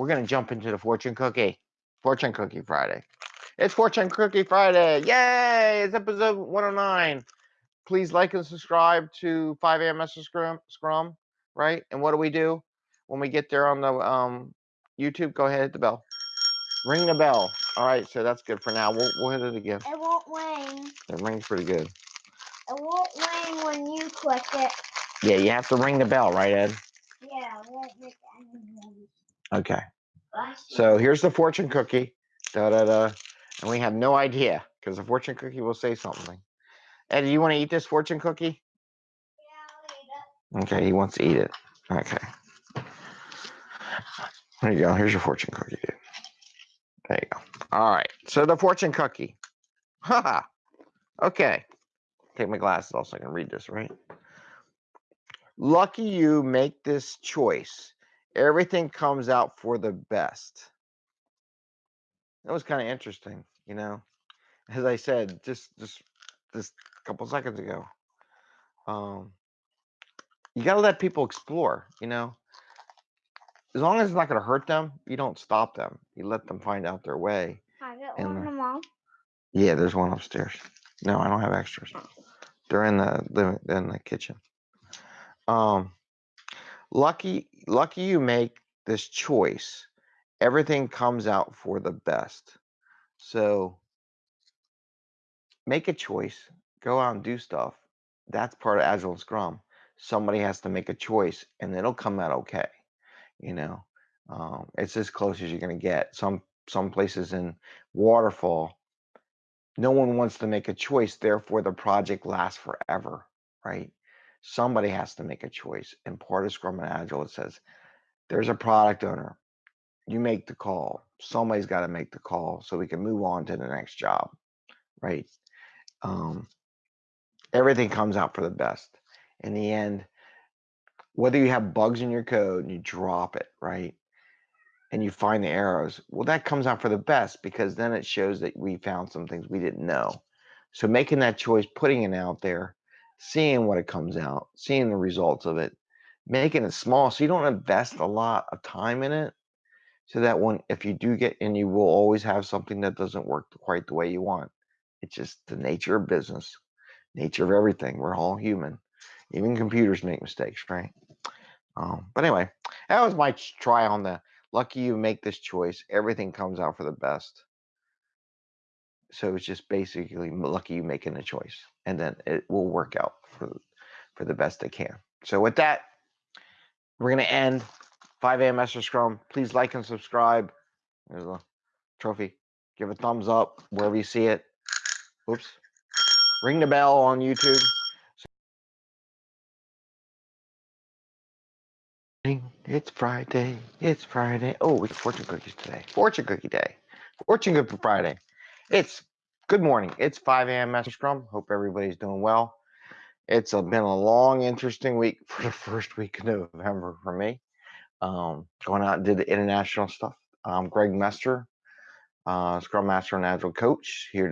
we're gonna jump into the fortune cookie, fortune cookie Friday. It's fortune cookie Friday. Yay! It's episode 109. Please like and subscribe to 5 a.m. Scrum, Scrum, right? And what do we do when we get there on the um, YouTube? Go ahead, hit the bell. Ring the bell. All right, so that's good for now. We'll, we'll hit it again. It won't ring. It rings pretty good. It won't ring when you click it. Yeah, you have to ring the bell, right, Ed? Yeah, it won't make any noise. Okay. So here's the fortune cookie. Da da da. And we have no idea because the fortune cookie will say something. Ed, do you want to eat this fortune cookie? Yeah, I'll eat it. Okay, he wants to eat it. Okay. There you go. Here's your fortune cookie. dude. There you go. All right. So the fortune cookie. Haha. okay. Take my glasses off so I can read this, right? Lucky you make this choice. Everything comes out for the best. That was kind of interesting, you know. As I said, just just just a couple seconds ago. Um you got to let people explore, you know. As long as it's not going to hurt them, you don't stop them. You let them find out their way. I get And one them. Yeah, there's one upstairs. No, I don't have extras. They're in the living in the kitchen. Um lucky lucky you make this choice. Everything comes out for the best. So make a choice, go out and do stuff. That's part of Agile and Scrum. Somebody has to make a choice and it'll come out okay. You know, um, it's as close as you're going to get. Some some places in waterfall, no one wants to make a choice. Therefore, the project lasts forever, right? Somebody has to make a choice. And part of Scrum and Agile, it says there's a product owner. You make the call. Somebody's got to make the call so we can move on to the next job, right? Um, everything comes out for the best. In the end, whether you have bugs in your code and you drop it, right? And you find the arrows, well, that comes out for the best because then it shows that we found some things we didn't know. So making that choice, putting it out there, seeing what it comes out, seeing the results of it, making it small so you don't invest a lot of time in it. So that when if you do get and you will always have something that doesn't work quite the way you want. It's just the nature of business, nature of everything. We're all human. Even computers make mistakes, right? Um, but anyway, that was my try on the lucky you make this choice. Everything comes out for the best. So it's just basically lucky you making a choice, and then it will work out for for the best it can. So with that, we're gonna end 5 a.m. Master Scrum. Please like and subscribe. There's a trophy. Give a thumbs up wherever you see it. Oops. Ring the bell on YouTube. It's Friday. It's Friday. Oh, it's fortune cookies today. Fortune cookie day. Fortune cookie Friday. It's good morning. It's 5 a.m. Master Scrum. Hope everybody's doing well. It's a, been a long, interesting week for the first week of November for me. Um, going out and did the international stuff. I'm Greg Mester, uh, Scrum Master and Agile Coach, here